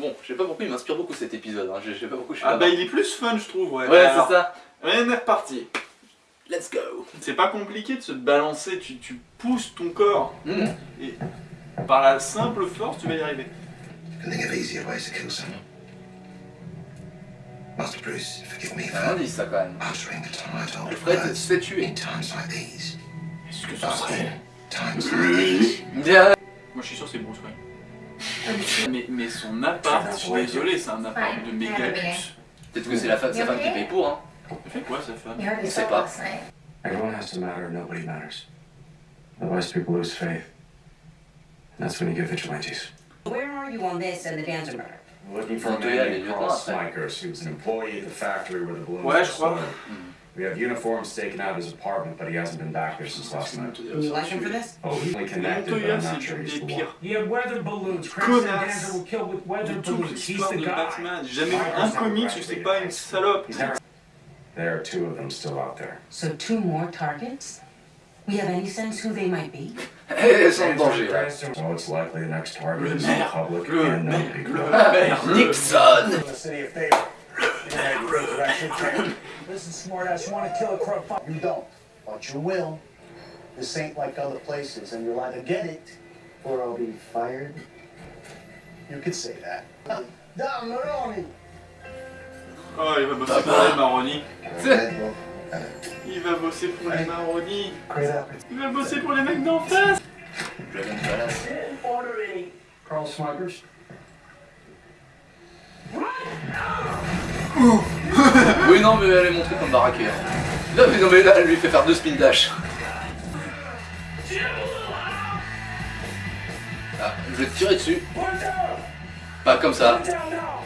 Bon, je sais pas pourquoi il m'inspire beaucoup cet épisode, hein. je sais pas pourquoi je suis Ah là bah il est plus fun je trouve, ouais. Ouais, c'est ça. On est reparti. Let's go. C'est pas compliqué de se balancer, tu, tu pousses ton corps Hmm. et par la simple force tu vas y arriver. can think of easier ways to kill someone. Master Bruce, forgive me C'est un for indice ça quand même. uttering the Alfred words se fait tuer. in times like these. Est-ce que ce serait... times like these. Moi je suis sûr c'est Bruce Wayne. Mais, mais son appart, je suis désolé, c'est un appart de méga luxe. Peut-être que c'est la fa- sa femme qui paye pour, hein. Elle fait quoi sa femme? On sait pas. Everyone has to matter, nobody matters. Otherwise, people lose faith. And that's when you get vigilantes. Where are you on this and the Dancer murder? Looking for a man named Carl Smikers, who's an employee at the factory where the. We have uniforms taken out of his apartment, but he hasn't been back there since last night. And you like him for this? Oh, he's only connected, but I'm not sure he's des the one. pires Yeah, weather balloons. Crimson connasses Dancer will kill with weather balloons. He's the de guy. Batman. J'ai jamais un comics où c'est pas une salope. There are two of them still out there. So two more targets? We have any sense who they might be? Eh, elles sont en danger là. So it's likely the next target is the public and no maire. people. Nixon The city of favor. Listen, smartass, you want to kill a crow? Fuck. You don't, but you will. This ain't like other places, and you'll either get it or I'll be fired. You could say that. Don Maroni! Oh, il va bosser pour les marronnies. Okay, well, Il va bosser pour les marronnies. Great opportunity. Il va bosser pour les mecs d'en face. Je viens de balance. Oui, non, mais elle est montrée comme baraquée. hein. Non, mais, non, mais là, elle lui fait faire deux spin dash. Ah, je vais te tirer dessus. Pas comme ça.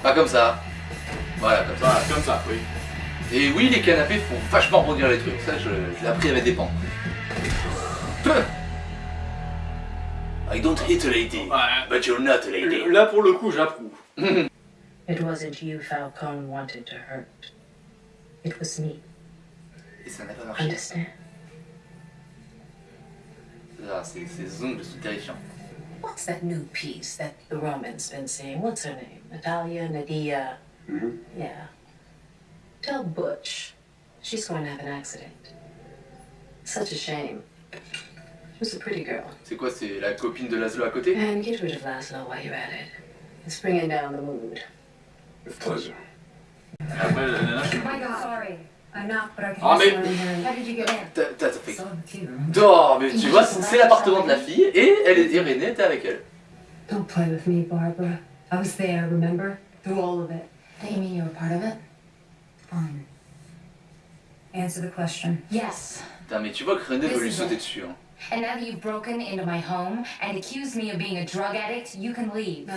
Pas comme ça. Voilà, comme ça. Voilà, comme ça, oui. Et oui, les canapés font vachement rebondir les trucs. Ça, je, je l'ai appris avec des pans. I don't hit a lady, but you're not a lady. Là, pour le coup, j'approuve. It wasn't you Falcone wanted to hurt. It was me. Et ça n'a pas marché. Understand? Ah, ces, ces ongles sont terrifiants. What's that new piece that the Roman's been saying? What's her name? Natalia, Nadia? Yeah. Tell Butch she's going to have an accident. Such a shame. She was a pretty girl. C'est quoi, c'est la copine de Laszlo à côté And get rid of Laszlo while you're at it. It's bringing down the mood. With pleasure. Après, la nana, je Oh my god. Sorry. I'm not, but I can Ah, mais- How did you get in? T'as key, remember? Non, mais tu vois, c'est l'appartement de la fille et elle est Irénée était avec elle. Don't play with me, Barbara. I was there, remember? Through all of it. You mean you were part of it? Fine. Answer the question. Yes. Putain, mais tu vois que René veut lui sauter dessus. Hein. And now that you've broken into my home and accused me of being a drug addict, you can leave.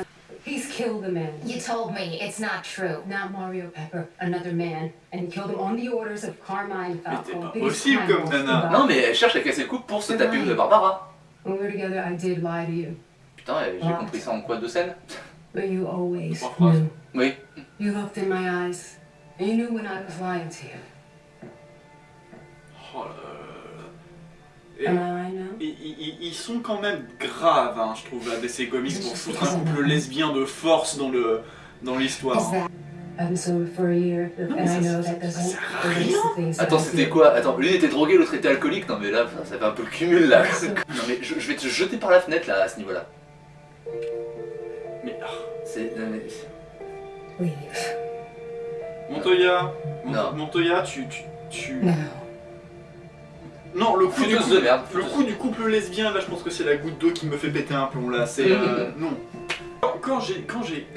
He's killed a man. You told me it's not true. Not Mario Pepper, another man, and he killed him on the orders of Carmine Mais t'es Falcone. pas biggest possible comme boss nana. Non, mais elle cherche à casser le couple pour se taper une de Barbara. When we were together, I did lie to you, Putain, j'ai compris ça en quoi Deux scènes but you always Trois phrases. knew. Oui. You looked in my eyes, and you knew when I was lying to you. Oh là là. Et- right now? Ils, sont quand même graves, hein, je trouve, à DC Comics pour foutre un couple lesbien de force dans le dans l'histoire. Attends, c'était quoi? Attends, l'une était droguée, l'autre était alcoolique. Non, mais là, ça, ça fait un peu le cumul là. Non, mais je, je vais te jeter par la fenêtre là, à ce niveau-là. Mais ah, C'est. Leave. Montoya. Montoya, tu tu, tu... No. Non le coup du Fouteuse coup, de merde. le coup du couple lesbien là, je pense que c'est la goutte d'eau qui me fait péter un plomb là. C'est euh, non. Quand- j'ai quand j'ai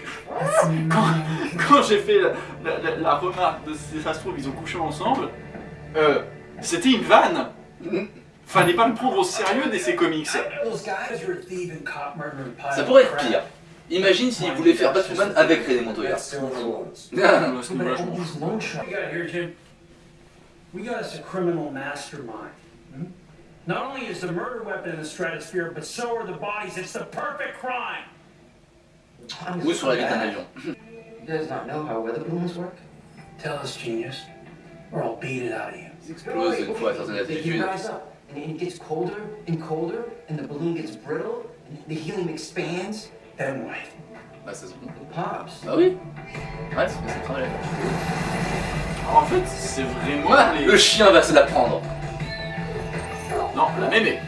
quand j'ai fait la, la- la- la remarque de ça se trouve ils ont couché ensemble, euh, c'était une vanne. Fallait pas le prendre au sérieux Comics. Cop murdering pile Ça pourrait être pire. Imagine s'il voulait faire Batwoman avec René Montoya. We got us a criminal mastermind. Not only is the murder weapon in the stratosphere, but so are the bodies. It's the perfect crime. Ou sur la vitre d'un avion. You guys not know how weather balloons work? Tell us, genius, or I'll beat it out of you. Ils explosent une fois à certaines rise up, and it gets colder and colder, and the balloon gets brittle, and the helium expands. Then what? Bah, ça se Pops. Bah oui Ouais, c'est c'est travail. En fait, c'est vraiment Ouais, les... le chien va se la prendre. Non, la mémé.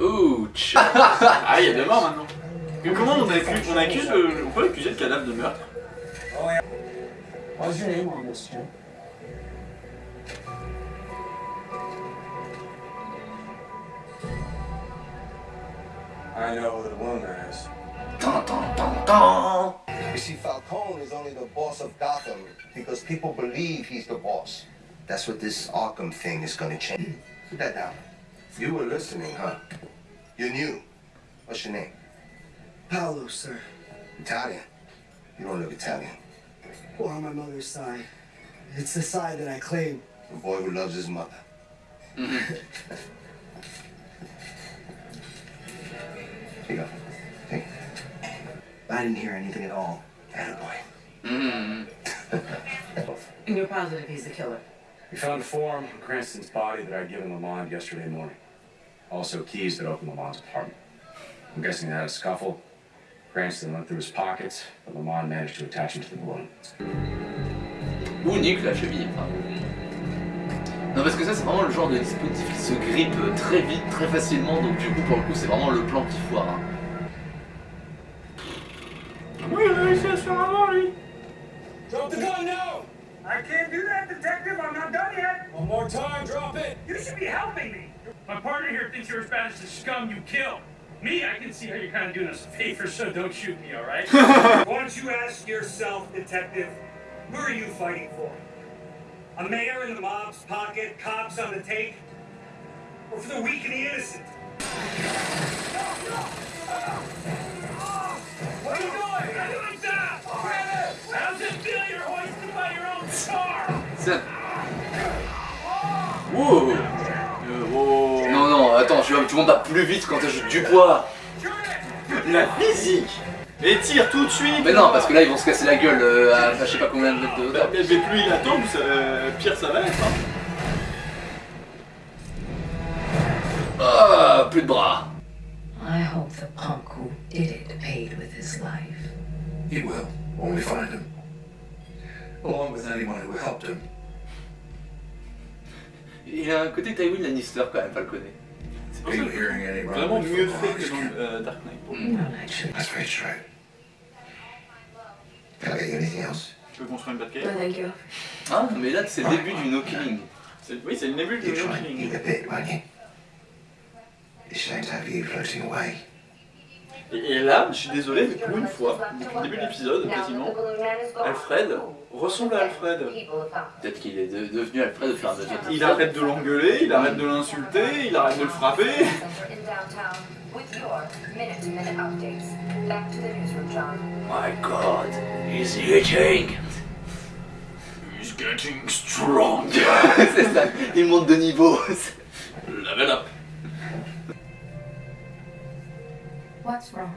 Ouch Ah, il y a deux morts maintenant. Mais comment on accuse, on accuse le- on peut accuser le cadavre de meurtre What's your name on this, Jim? I know who the Luna is. Tan, tan, tan, tan. You see, Falcone is only the boss of Gotham because people believe he's the boss. That's what this Arkham thing is gonna change. Put that down. You were listening, huh? You knew. What's your name? Paolo, sir. Italian. You don't look Italian. Or on my mother's side. It's the side that I claim. A boy who loves his mother. Here you go. Hey. I didn't hear anything at all. Attaboy. Hmm. And you're positive he's the killer? We found a form on Cranston's body that I'd given Lamont yesterday morning. Also keys that opened Lamont's apartment. I'm guessing they had a scuffle. Cranston went through his pockets, but Lamont managed to attach him to the balloon. Ou nique la cheville. enfin. Non parce que ça c'est vraiment le genre de dispositif qui se grippe très vite, très facilement, donc du coup pour le coup c'est vraiment le plan qui foire. hein. Oui, il a réussi à se faire avoir, lui. Drop the gun now! I can't do that, Detective. I'm not done yet. One more time, drop it! You should be helping me. My partner here thinks you're as bad as the scum you killed. Me, I can see how you're kind of doing us a favor, so don't shoot me, alright? Why don't you ask yourself, Detective, who are you fighting for? A mayor in the mob's pocket, cops on the take, or for the weak and the innocent? What are you doing? 7. Wow euh, oh. Non, non, attends, tu, tu montes pas plus vite quand t'ajoutes du poids. La physique Et tire tout de suite Mais non, parce que là, ils vont se casser la gueule euh, à, à je sais pas combien de mètres de hauteur. Mais, mais plus il attend, euh, pire ça va être. Hein. Ah, plus de bras I hope the punk who did it paid with his life. He will, when we find him. Along with anyone who helped him. Il a un côté Tywin Lannister quand même, pas le connaît. C'est pour Are ça que vraiment mieux fait que dans euh, Dark Knight. actually. That's very straight. Can I get you anything else? Tu peux construire une Batcave thank you. Ah, mais là c'est le début du No Killing. Oui, c'est le début You're No trying to Killing. eat a bit, weren't you? It's shame to have you floating away. Et, et là, je suis désolé, mais pour une fois, depuis le début de l'épisode, quasiment, Alfred ressemble à Alfred. Peut-être qu'il est de- devenu Alfred au fur et à mesure. Il arrête de l'engueuler, il arrête de l'insulter, il arrête de le frapper. My god, he's itching He's getting strong. C'est ça, il monte de niveau. Level up. What's wrong?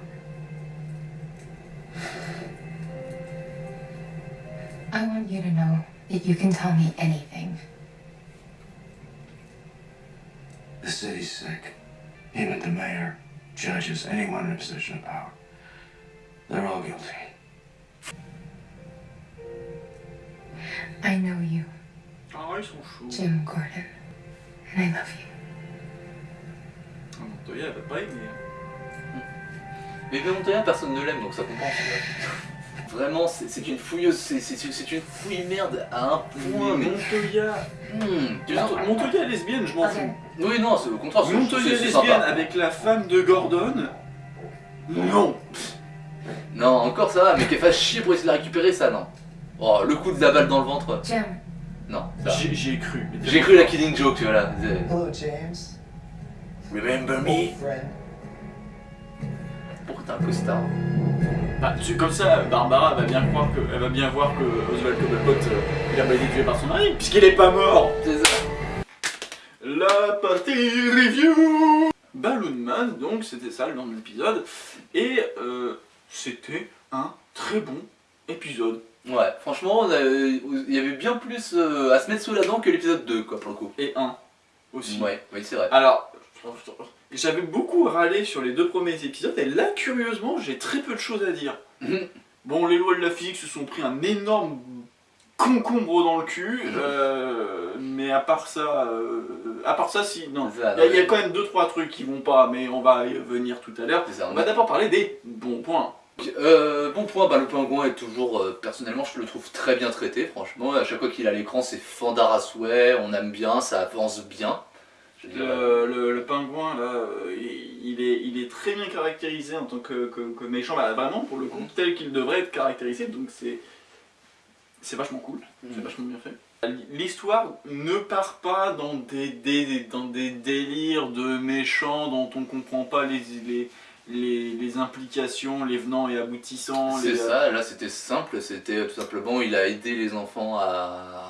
I want you to know that you can tell me anything. The city's sick. Even the mayor, judges, anyone in a position of power. They're all guilty. I know you, Ah, ils sont chauds. Jim Gordon, and I love you. Mais Montoya, personne ne l'aime, donc ça compense. Vraiment, c'est une fouilleuse, c'est une fouille merde à un point. Mais. Montoya. Tu Monto- sens- Montoya est lesbienne, je m'en fous. Oui, non, c'est au contraire. Montoya lesbienne sympa. avec la femme de Gordon. Non. Non, encore ça va, mais qu'elle fasse chier pour essayer de la récupérer, ça, non. Oh, le coup de la balle dans le ventre. Jim, Non, ça. J'y j'y ai cru. J'ai cru la killing joke, voilà. Hello, James. Remember me? Friend. T'as un costard Bah, tu- comme ça, Barbara va bien croire que, elle va bien voir que Oswald Cobblepot, euh, il a pas été tué par son mari, puisqu'il est pas mort. C'est ça. La partie review Balloon Man, donc c'était ça le nom de l'épisode, et euh, c'était un très bon épisode. Ouais, franchement, il y avait bien plus euh, à se mettre sous la dent que l'épisode 2, quoi, pour le coup. Et un aussi. Ouais, oui, c'est vrai. Alors, J'avais beaucoup râlé sur les deux premiers épisodes, et là, curieusement, j'ai très peu de choses à dire. Mhm. Bon, les lois de la physique se sont pris un énorme concombre dans le cul, euh, mais à part ça, euh, à part ça, si, non. Il y, a- y quand même deux trois trucs qui vont pas, mais on va y venir tout à l'heure. On va d'abord parler des bons points. Euh, bon point, bah, le pingouin est toujours, euh, personnellement je le trouve très bien traité, franchement, à chaque fois qu'il est à l'écran c'est fandard à souhait, on aime bien, ça avance bien. Le, le- le pingouin, là, euh, il, est, il est très bien caractérisé en tant que, que- que méchant, bah, vraiment, pour le coup, tel qu'il devrait être caractérisé, donc c'est c'est vachement cool, c'est Mhm. vachement bien fait. L'histoire ne part pas dans des, des- dans des délires de méchants dont on comprend pas les, les, les, les implications, les venants et aboutissants. C'est ça, là c'était simple, c'était tout simplement, il a aidé les enfants à...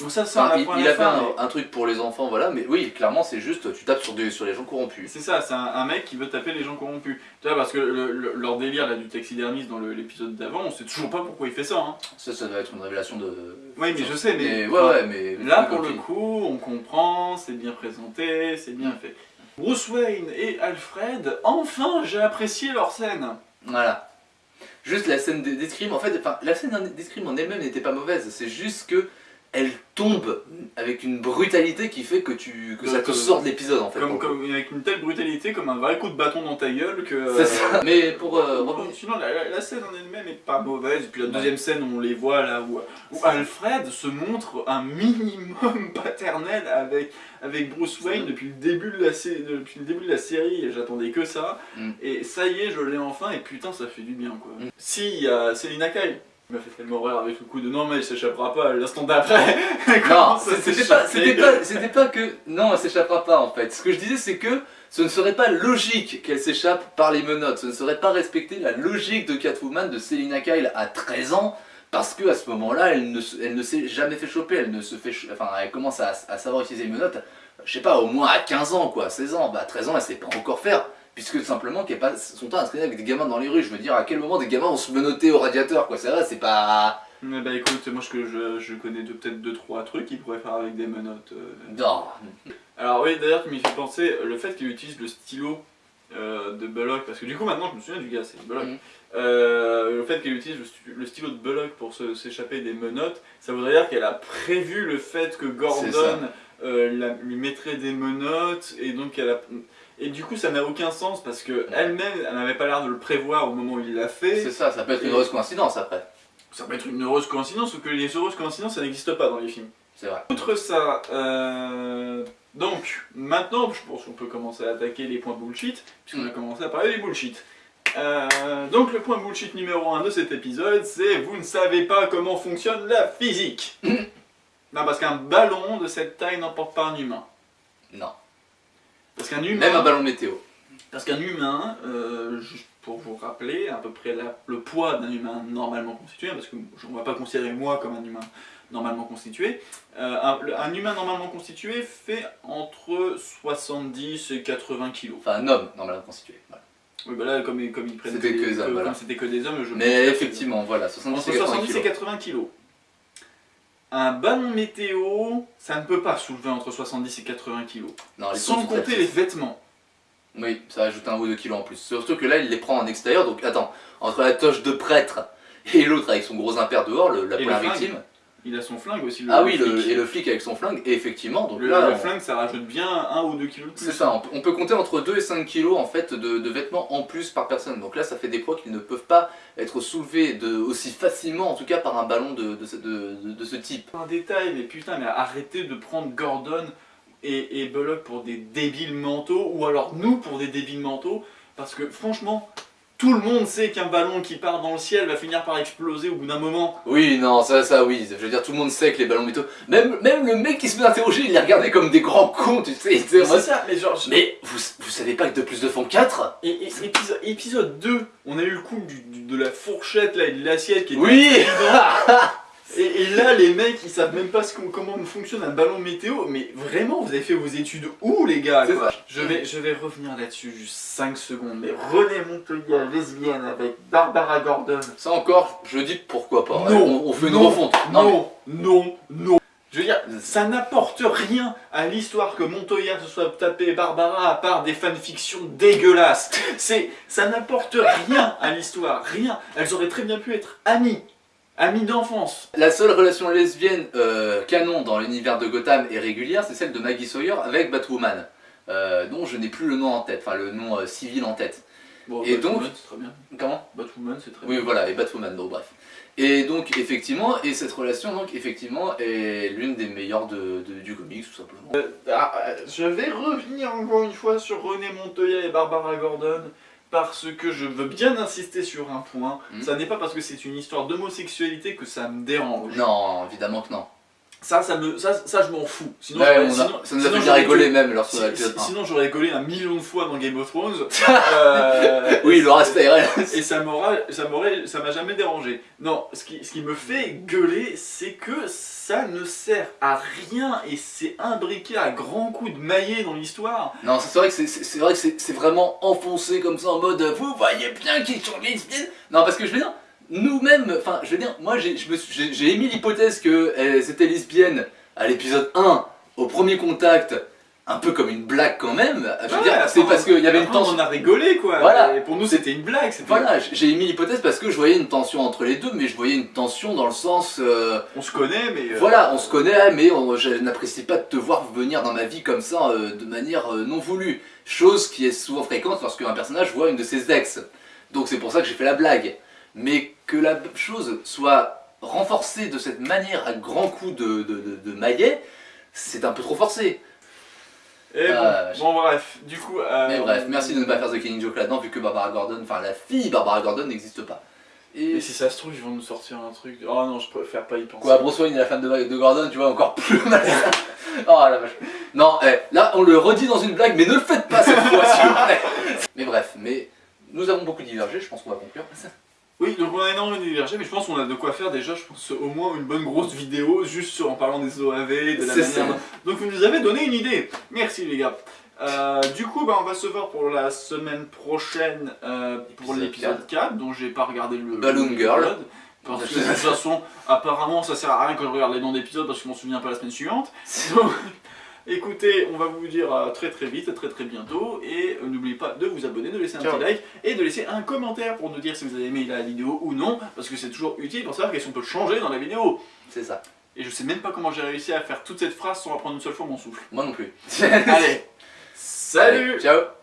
Donc ça, ça, Enfin, on il, apprend a fait un, mais- un truc pour les enfants, voilà, mais oui, clairement c'est juste, tu tapes sur, des, sur les gens corrompus. C'est ça, c'est un, un mec qui veut taper les gens corrompus. Tu vois, parce que le- le- leur délire là, du taxidermiste dans l'épisode d'avant, on sait toujours pas pourquoi il fait ça. Hein. Ça, ça doit être une révélation de... Oui, mais je sais, mais- ouais, ouais, mais... Là, pour le coup, on comprend, c'est bien présenté, c'est bien fait. Bruce Wayne et Alfred, enfin, j'ai apprécié leur scène. Voilà. Juste la scène des- d'escrime, en fait, enfin, la scène d'escrime en elle-même n'était pas mauvaise, c'est juste que elle tombe avec une brutalité qui fait que tu que ça te Comme- sort de l'épisode en fait. Comme, pour comme- avec une telle brutalité, comme un vrai coup de bâton dans ta gueule que... C'est euh, ça. Mais pour euh, Bon, revenir- sinon, la, la- la scène en elle-même est pas mauvaise. Et puis la deuxième scène, on les voit là où, où Alfred se montre un minimum paternel avec, avec Bruce Wayne depuis le début de la, depuis le début de la série. J'attendais que ça. Mm. Et ça y est, je l'ai enfin. Et putain, ça fait du bien quoi. Mm. Si, il y a Céline Akai. Il m'a fait tellement rire avec le coup de non, mais il s'échappera pas l'instant d'après. Non, c'était pas, que non, elle s'échappera pas en fait. Ce que je disais, c'est que ce ne serait pas logique qu'elle s'échappe par les menottes. Ce ne serait pas respecter la logique de Catwoman de Selina Kyle à 13 ans. Parce que à ce moment-là, elle ne, se- elle ne s'est jamais fait choper, elle ne se fait, enfin, elle commence à, à savoir utiliser les menottes, je sais pas, au moins à 15 ans quoi, 16 ans, bah à 13 ans, elle sait pas encore faire, puisque simplement qu'elle passe son temps à se traîner avec des gamins dans les rues. Je veux dire, à quel moment des gamins vont se menotter au radiateur quoi, c'est vrai, c'est pas, Mais bah écoute, moi je, je, je connais peut-être 2-3 trucs qu'il pourrait faire avec des menottes. euh. non, Alors oui, d'ailleurs, tu m'y fais penser, le fait qu'il utilise le stylo euh, de Bullock, parce que du coup maintenant je me souviens du gars, c'est Bullock. Mhm. Euh, le fait qu'elle utilise le, stylo de Bullock pour s'échapper des menottes, ça voudrait dire qu'elle a prévu le fait que Gordon ça. euh, la- lui mettrait des menottes, et donc elle a... Et du coup ça n'a aucun sens, parce que elle-même, elle n'avait pas l'air de le prévoir au moment où il l'a fait. c'est ça, ça peut être une heureuse coïncidence après, Ça peut être une heureuse coïncidence, sauf que les heureuses coïncidences, ça n'existe pas dans les films. c'est vrai. Outre ça, euh, donc maintenant je pense qu'on peut commencer à attaquer les points bullshit, puisqu'on a Mm. commencé à parler des bullshit. Euh, donc le point bullshit numéro 1 de cet épisode, c'est vous ne savez pas comment fonctionne la physique. non, parce qu'un ballon de cette taille n'emporte pas un humain. Non. Parce qu'un humain, Même un ballon météo. parce qu'un humain, euh, juste pour vous rappeler à peu près la- le poids d'un humain normalement constitué, parce que je- on ne va pas considérer moi comme un humain normalement constitué, euh, un, humain normalement constitué fait entre 70 et 80 kilos. Enfin, un homme normalement constitué. voilà. Oui, bah là, comme, comme ils prennent C'était que des hommes, comme voilà. c'était que des hommes, je Mais effectivement, voilà, 70 entre et 80 70 et kilos. 80 kilos. Un ballon météo, ça ne peut pas soulever entre 70 et 80 kilos. Non, les Sans compter les vêtements. Oui, ça rajoute un ou deux kilos en plus. Surtout que là, il les prend en extérieur, donc attends, entre la toche de prêtre et l'autre avec son gros impair dehors, le, la Et première victime. Il a son flingue aussi. Le, Ah oui, le, et le flic avec son flingue, et effectivement, donc Le, là, le on- flingue, ça rajoute bien 1 ou 2 kilos de plus. c'est ça, on peut, on peut compter entre 2 et 5 kilos en fait de, de vêtements en plus par personne. Donc là, ça fait des poids qui ne peuvent pas être soulevés de, aussi facilement, en tout cas par un ballon de, de, ce- de- de- de ce type. Un détail, mais putain, mais arrêtez de prendre Gordon et, et Bullock pour des débiles mentaux, ou alors nous pour des débiles mentaux, parce que franchement, tout le monde sait qu'un ballon qui part dans le ciel va finir par exploser au bout d'un moment. Oui, non, ça, ça, oui. Je veux dire, tout le monde sait que les ballons météo. Même, même le mec qui se met à interroger, il les regardait comme des grands cons, tu sais. C'est ça, mais genre... Mais vous, vous savez pas que 2 plus 2 font 4 Et, épisode, épisode 2, on a eu le coup du- du- de la fourchette là, et de l'assiette qui était Oui. et, et là, les mecs, ils savent même pas ce qu'on- comment fonctionne un ballon météo. Mais vraiment, vous avez fait vos études où, les gars C'est quoi ça. je vais, je vais revenir là-dessus juste 5 secondes. Mais René Montoya, lesbienne, avec Barbara Gordon. Ça encore, je dis pourquoi pas. Non, on, on fait une non, refonte. Non, Non, non, non. Je veux dire, ça n'apporte rien à l'histoire que Montoya se soit tapé Barbara à part des fanfictions dégueulasses. C'est, ça n'apporte rien à l'histoire, rien. Elles auraient très bien pu être amies, amies d'enfance. La seule relation lesbienne euh, canon dans l'univers de Gotham et régulière, c'est celle de Maggie Sawyer avec Batwoman, euh, dont je n'ai plus le nom en tête, enfin le nom euh, civil en tête. Bon, Et Batwoman, donc- c'est très bien. Comment? Batwoman, c'est très Oui, bien. voilà, et Batwoman, donc bref. Et donc, effectivement, et cette relation, donc, effectivement, est l'une des meilleures de, de- du comics, tout simplement. Ah, euh, je vais revenir encore une fois sur René Montoya et Barbara Gordon parce que je veux bien insister sur un point. Mhm. Ça n'est pas parce que c'est une histoire d'homosexualité que ça me dérange. Non, évidemment que non. Ça, ça, me, ça, ça je m'en fous. Sinon, Ouais, on a- sinon- ça nous a fait rigoler même lorsqu'on a si- l'épisode si-. Sinon, j'aurais rigolé un million de fois dans Game of Thrones. Euh, Oui, le reste et ça m'aura, ça m'aurait, ça m'a jamais dérangé. Non, ce qui, ce qui me fait gueuler, c'est que ça ne sert à rien et c'est imbriqué à grands coups de maillet dans l'histoire. Non, c'est vrai que c'est- vrai que c'est c'est vraiment enfoncé comme ça en mode vous voyez bien qu'ils sont lesbiennes. Non, parce que je veux dire, nous-mêmes, enfin, je veux dire, moi j'ai émis l'hypothèse qu'elles étaient lesbiennes à l'épisode 1, au premier contact, un peu comme une blague quand même. Je veux Ouais, dire, c'est parce qu'il y avait une tension. On en a rigolé quoi. Voilà. Et pour nous, c'était une blague. c'était- Voilà, j'ai émis l'hypothèse parce que je voyais une tension entre les deux, mais je voyais une tension dans le sens. euh, On se connaît, mais. euh, Voilà, on se connaît, mais on- je n'apprécie pas de te voir venir dans ma vie comme ça, euh, de manière non voulue. Chose qui est souvent fréquente lorsque un personnage voit une de ses ex. Donc c'est pour ça que j'ai fait la blague. Mais que la chose soit renforcée de cette manière à grands coups de, de, de- de maillet, c'est un peu trop forcé. Et bon, Ah, je- bon, bref, du coup. euh, Mais bref, merci de ne pas faire The Killing Joke là-dedans, vu que Barbara Gordon, enfin la fille Barbara Gordon n'existe pas. Et si ça se trouve, ils vont nous sortir un truc. Oh non, je préfère pas y penser. Quoi, Bruce Wayne est la femme de, de Gordon, tu vois, encore plus mal. oh la vache. Non, eh, là, on le redit dans une blague, mais ne le faites pas cette fois, s'il vous plaît. Mais bref, mais nous avons beaucoup divergé, je pense qu'on va conclure. Oui, donc on a énormément divergé, mais je pense qu'on a de quoi faire déjà, je pense au moins une bonne grosse vidéo, juste en parlant des OAV, de la manière ça. Donc vous nous avez donné une idée. Merci les gars. Euh, du coup, bah, on va se voir pour la semaine prochaine euh, pour Épisode l'épisode 4, dont j'ai pas regardé le Balloon Girl. Parce que de toute façon, apparemment, ça sert à rien que je regarde les noms d'épisodes parce que je m'en souviens pas la semaine suivante. Donc, écoutez, on va vous dire à très très vite, à très très bientôt. Et euh, n'oubliez pas de vous abonner, de laisser un Ciao. petit like et de laisser un commentaire pour nous dire si vous avez aimé la vidéo ou non. Parce que c'est toujours utile pour savoir qu'est-ce qu'on peut changer dans la vidéo. C'est ça. Et je sais même pas comment j'ai réussi à faire toute cette phrase sans reprendre une seule fois mon souffle. Moi non plus. Allez, salut Allez, Ciao